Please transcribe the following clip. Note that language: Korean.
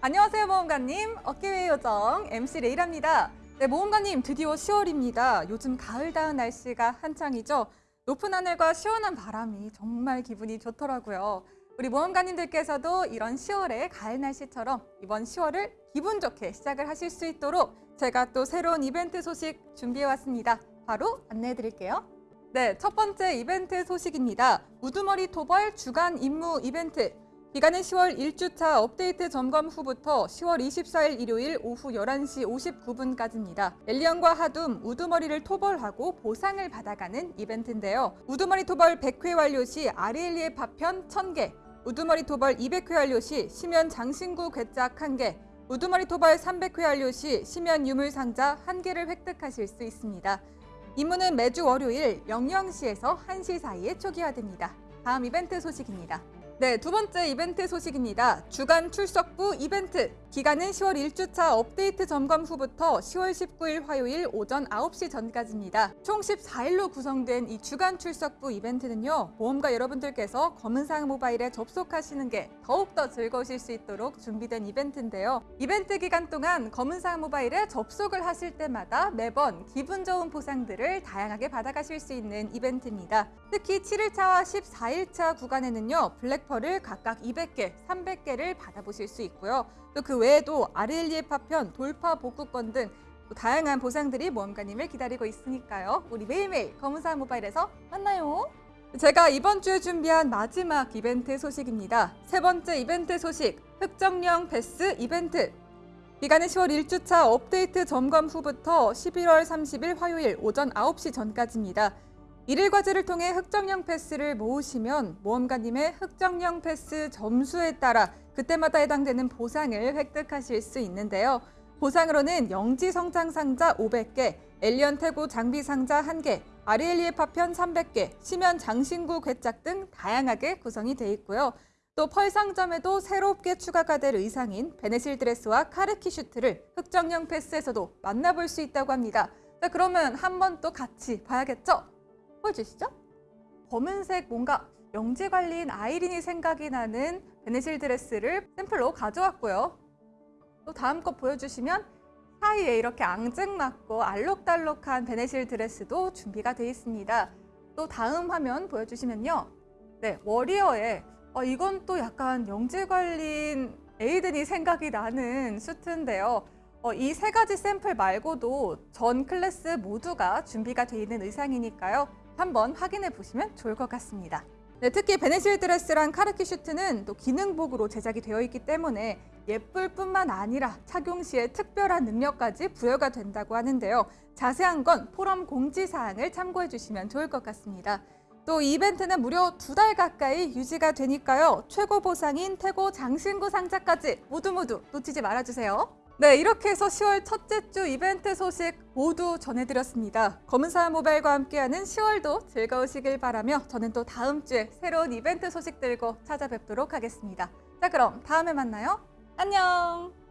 안녕하세요 모험가님. 어깨의 요정 MC 레이랍니다. 네 모험가님 드디어 10월입니다. 요즘 가을다운 날씨가 한창이죠? 높은 하늘과 시원한 바람이 정말 기분이 좋더라고요. 우리 모험가님들께서도 이런 10월의 가을 날씨처럼 이번 10월을 기분 좋게 시작을 하실 수 있도록 제가 또 새로운 이벤트 소식 준비해 왔습니다. 바로 안내해 드릴게요. 네, 첫 번째 이벤트 소식입니다. 우두머리 토벌 주간 임무 이벤트 기간은 10월 1주차 업데이트 점검 후부터 10월 24일 일요일 오후 11시 59분까지입니다. 엘리언과 하둠, 우두머리를 토벌하고 보상을 받아가는 이벤트인데요. 우두머리 토벌 100회 완료 시 아리엘리의 파편 1000개, 우두머리 토벌 200회 완료 시 시면 장신구 괴짝 1개, 우두머리 토벌 300회 완료 시 시면 유물 상자 1개를 획득하실 수 있습니다. 임무는 매주 월요일 00시에서 1시 사이에 초기화됩니다. 다음 이벤트 소식입니다. 네, 두 번째 이벤트 소식입니다. 주간 출석부 이벤트. 기간은 10월 1주차 업데이트 점검 후부터 10월 19일 화요일 오전 9시 전까지입니다. 총 14일로 구성된 이 주간 출석부 이벤트는요. 모험가 여러분들께서 검은사막 모바일에 접속하시는 게 더욱더 즐거우실 수 있도록 준비된 이벤트인데요. 이벤트 기간 동안 검은사막 모바일에 접속을 하실 때마다 매번 기분 좋은 보상들을 다양하게 받아가실 수 있는 이벤트입니다. 특히 7일차와 14일차 구간에는요. 블랙펄을 각각 200개, 300개를 받아보실 수 있고요. 또 그 외에도 아르엘리의 파편, 돌파 복구권 등 다양한 보상들이 모험가님을 기다리고 있으니까요. 우리 매일매일 검은사막 모바일에서 만나요. 제가 이번 주에 준비한 마지막 이벤트 소식입니다. 세 번째 이벤트 소식, 흑정령 패스 이벤트. 기간은 10월 1주차 업데이트 점검 후부터 11월 30일 화요일 오전 9시 전까지입니다. 일일 과제를 통해 흑정령 패스를 모으시면 모험가님의 흑정령 패스 점수에 따라 그때마다 해당되는 보상을 획득하실 수 있는데요. 보상으로는 영지 성장 상자 500개, 엘리언 태고 장비 상자 1개, 아리엘리의 파편 300개, 심연 장신구 괴짝 등 다양하게 구성이 되어 있고요. 또 펄 상점에도 새롭게 추가가 될 의상인 베네실 드레스와 카르키 슈트를 흑정령 패스에서도 만나볼 수 있다고 합니다. 자, 그러면 한 번 또 같이 봐야겠죠? 보여주시죠? 검은색 뭔가 영지 관리인 아이린이 생각이 나는 베네실 드레스를 샘플로 가져왔고요. 또 다음 거 보여주시면 샤이에 이렇게 앙증맞고 알록달록한 베네실 드레스도 준비가 되어 있습니다. 또 다음 화면 보여주시면요. 네, 워리어에 어, 이건 또 약간 영지 관리인 에이든이 생각이 나는 수트인데요. 어, 이 세 가지 샘플 말고도 전 클래스 모두가 준비가 되어 있는 의상이니까요. 한번 확인해 보시면 좋을 것 같습니다. 네, 특히 베네실 드레스랑 카르키 슈트는 또 기능복으로 제작이 되어 있기 때문에 예쁠 뿐만 아니라 착용 시에 특별한 능력까지 부여가 된다고 하는데요. 자세한 건 포럼 공지사항을 참고해 주시면 좋을 것 같습니다. 또 이벤트는 무려 두 달 가까이 유지가 되니까요. 최고 보상인 태고 장신구 상자까지 모두 모두 놓치지 말아주세요. 네, 이렇게 해서 10월 첫째 주 이벤트 소식 모두 전해드렸습니다. 검은사 모바일과 함께하는 10월도 즐거우시길 바라며 저는 또 다음 주에 새로운 이벤트 소식 들고 찾아뵙도록 하겠습니다. 자, 그럼 다음에 만나요. 안녕!